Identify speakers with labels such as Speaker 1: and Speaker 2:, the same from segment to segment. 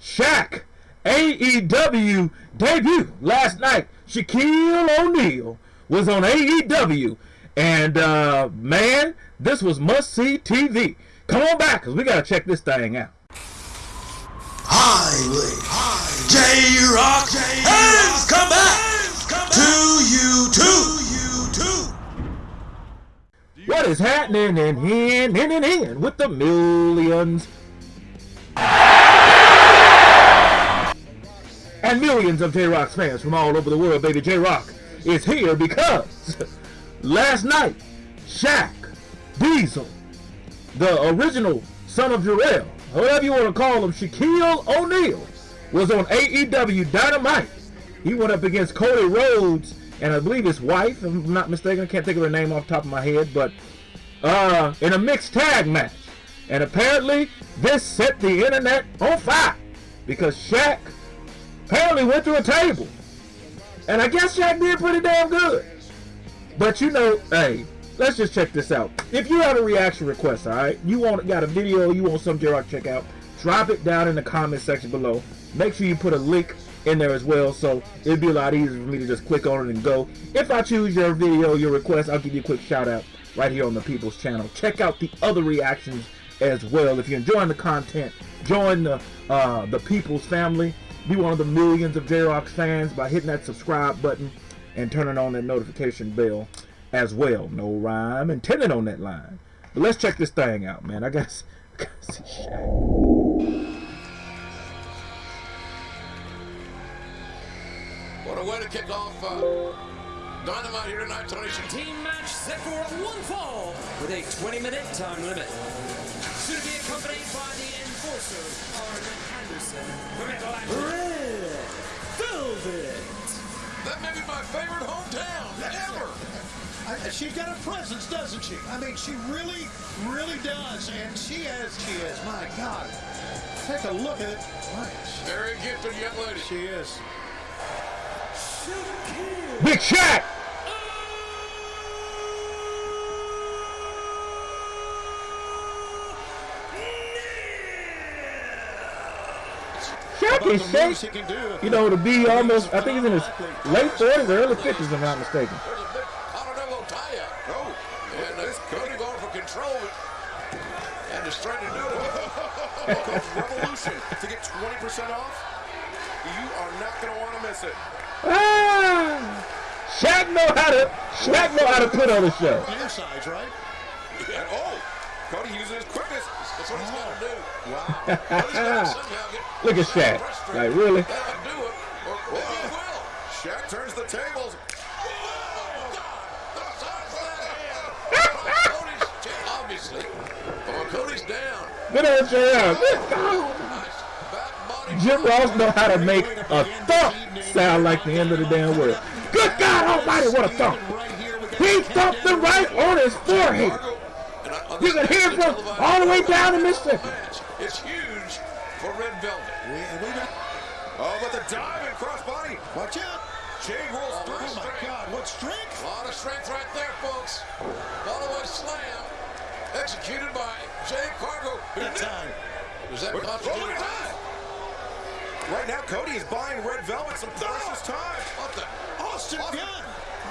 Speaker 1: Shaq AEW debut last night. Shaquille O'Neal was on AEW, and uh, man, this was must see TV. Come on back, cause we gotta check this thing out.
Speaker 2: Highway, J Rock, has come back to you too.
Speaker 1: What is happening in in in in, in with the millions? And millions of J-Rock's fans from all over the world, baby J-Rock is here because last night, Shaq, Diesel, the original son of Jarrell, whatever you want to call him, Shaquille O'Neal, was on AEW Dynamite. He went up against Cody Rhodes and I believe his wife, if I'm not mistaken. I can't think of her name off the top of my head, but uh, in a mixed tag match. And apparently, this set the internet on fire because Shaq apparently went through a table. And I guess Shaq did pretty damn good. But you know, hey, let's just check this out. If you have a reaction request, all right, you want got a video you want some J-Rock check out, drop it down in the comment section below. Make sure you put a link in there as well, so it'd be a lot easier for me to just click on it and go. If I choose your video, your request, I'll give you a quick shout out right here on the People's channel. Check out the other reactions as well. If you're enjoying the content, join the uh, the People's family. Be one of the millions of J-Rock fans by hitting that subscribe button and turning on that notification bell as well. No rhyme intended on that line. But let's check this thing out, man. I gotta, I gotta see Shaq.
Speaker 3: What a way to kick off uh, Dynamite here tonight, Tony.
Speaker 4: Team match set for one fall with a 20-minute time limit. Soon to be accompanied by the enforcer, Arn Anderson. Red Velvet.
Speaker 3: That may be my favorite hometown ever.
Speaker 5: I, she's got a presence, doesn't she? I mean, she really, really does. And she has, she is, my God. Take a look at it.
Speaker 3: Very gifted young lady.
Speaker 5: she is.
Speaker 1: Big Shaq! Shaq
Speaker 5: About
Speaker 1: is
Speaker 5: the moves he
Speaker 1: Shaq,
Speaker 5: can do.
Speaker 1: you know, to be almost, I think he's in his late 40s or early 50s, if I'm not mistaken.
Speaker 3: There's a big Continental tie-up. Oh, and Cody going for control. And is trying to do it.
Speaker 6: Revolution to get 20% off. You are not going to want to miss it.
Speaker 1: Ah! Shaq know how to, Shaq know how to put on a show.
Speaker 5: Your size, right?
Speaker 6: And oh, Cody using his quickness.
Speaker 3: That's what he's got to do.
Speaker 6: Wow.
Speaker 3: But he's got to somehow get
Speaker 1: Look at Shaq. Like, really?
Speaker 3: That'll do it. Or maybe he will.
Speaker 6: Shaq turns the tables.
Speaker 3: Obviously. Oh, Cody's down.
Speaker 1: Good old JR. Good God.
Speaker 3: Nice.
Speaker 1: Jim Ross know how to make a thump sound like the end of the damn world. Good God Almighty, what a thump!
Speaker 5: Right here with
Speaker 1: He thumped the right on his forehead. You can hear from all the way down to Mississippi.
Speaker 3: It's huge for Red Velvet.
Speaker 5: We, we
Speaker 6: Oh, but the dive and crossbody.
Speaker 5: watch out.
Speaker 6: Jade rolls
Speaker 3: Oh,
Speaker 6: through.
Speaker 5: Oh, my God. What strength.
Speaker 3: A lot of strength right there, folks. Fallaway slam. Executed by Jade Cargill.
Speaker 5: That time.
Speaker 3: Does that constitute
Speaker 6: oh,
Speaker 3: a?
Speaker 6: Right now, Cody is buying Red Velvet some precious time.
Speaker 3: What the?
Speaker 5: Austin Gunn.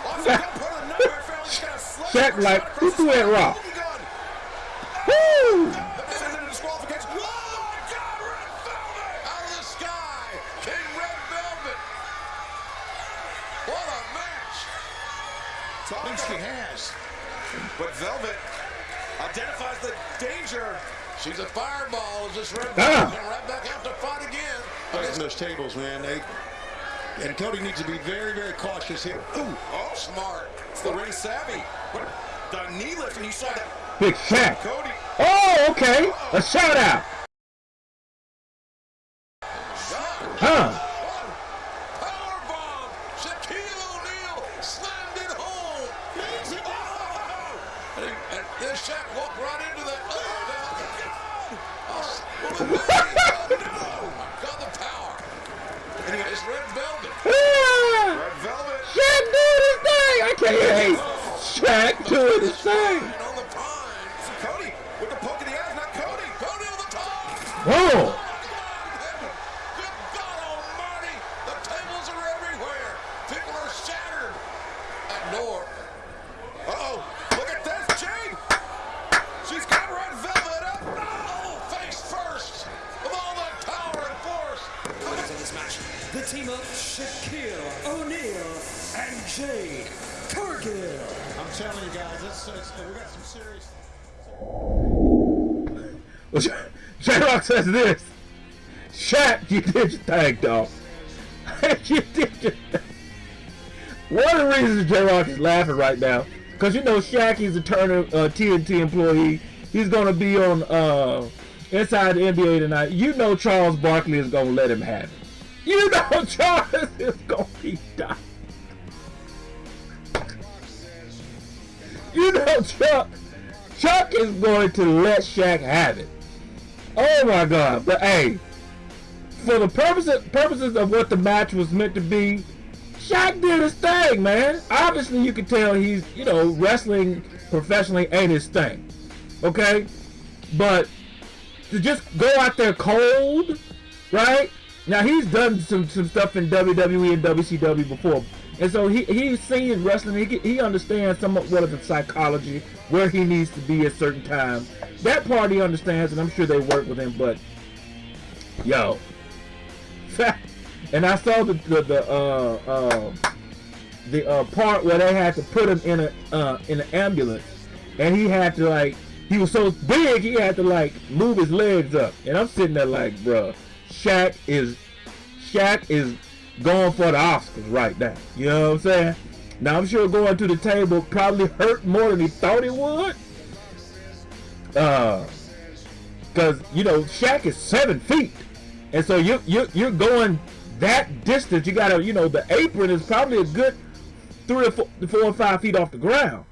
Speaker 6: Austin Gunn put on a nightmare family. He's got a sledge
Speaker 1: Shaq like, who threw that rock? Woo!
Speaker 6: This is a disqualification. Talk
Speaker 5: Thinks she has.
Speaker 6: But Velvet identifies the danger.
Speaker 3: She's a fireball. Is this Red
Speaker 1: Ah.
Speaker 3: Velvet coming right back out to fight again?
Speaker 5: Against those tables, man. They, and Cody needs to be very, very cautious here. Ooh.
Speaker 6: Oh,
Speaker 3: Smart.
Speaker 6: it's the ring savvy. What? The knee lift, and you saw that.
Speaker 1: Big Shaq.
Speaker 6: Cody.
Speaker 1: Oh, okay. A shout out. Huh.
Speaker 3: Shaq
Speaker 1: doing his thing. I can't hate Shaq doing his thing.
Speaker 3: And on the pine.
Speaker 6: Cody with the poke in the eyes, not Cody.
Speaker 3: Cody on the top.
Speaker 1: Whoa.
Speaker 4: The team of Shaquille O'Neal and Jade Cargill.
Speaker 5: I'm telling you guys, it's, it's, we got some serious.
Speaker 1: Well, J Rock says this. Shaq, you did your thing, dog. you did your thing. One of the reasons J Rock is laughing right now, because you know Shaq, he's a Turner uh, TNT employee. He's going to be on uh, Inside the NBA tonight. You know Charles Barkley is going to let him have it. You know Charles is to be dying. You know Chuck. Chuck is going to let Shaq have it. Oh my God! But hey, for the purposes purposes of what the match was meant to be, Shaq did his thing, man. Obviously, you can tell he's you know wrestling professionally ain't his thing. Okay, but to just go out there cold, right? Now he's done some some stuff in WWE and WCW before, and so he he's seen wrestling. He he understands somewhat what of the psychology, where he needs to be at certain times. That part he understands, and I'm sure they work with him. But yo, and I saw the the, the uh uh the uh part where they had to put him in a uh in an ambulance, and he had to like he was so big he had to like move his legs up, and I'm sitting there like, bruh, Shaq is Shaq is going for the Oscars right now. You know what I'm saying? Now I'm sure going to the table probably hurt more than he thought it would. Uh, cause you know Shaq is seven feet, and so you you you're going that distance. You gotta you know the apron is probably a good three or four, four or five feet off the ground,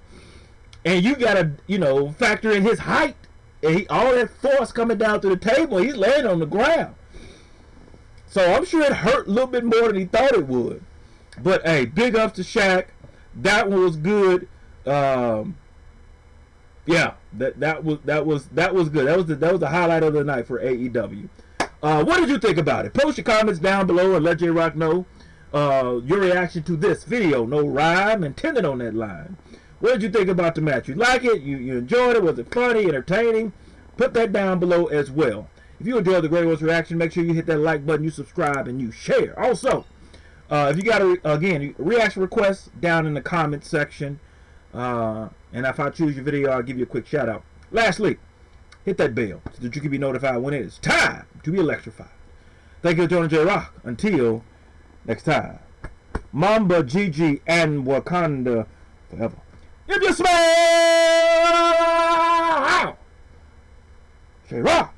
Speaker 1: and you gotta you know factor in his height and he, all that force coming down to the table. He's laying on the ground. So I'm sure it hurt a little bit more than he thought it would. But hey, big ups to Shaq. That one was good. Um, yeah, that that was that was that was good. That was the that was the highlight of the night for AEW. Uh, what did you think about it? Post your comments down below and let J Rock know uh, your reaction to this video. No rhyme intended on that line. What did you think about the match? You like it? You you enjoyed it? Was it funny, entertaining? Put that down below as well. If you enjoyed the Great One's reaction, make sure you hit that like button, you subscribe, and you share. Also, uh, if you got a again reaction requests down in the comment section, uh, and if I choose your video, I'll give you a quick shout out. Lastly, hit that bell so that you can be notified when it is time to be electrified. Thank you, Tony J Rock. Until next time, Mamba, Gigi, and Wakanda forever. If you smell J Rock.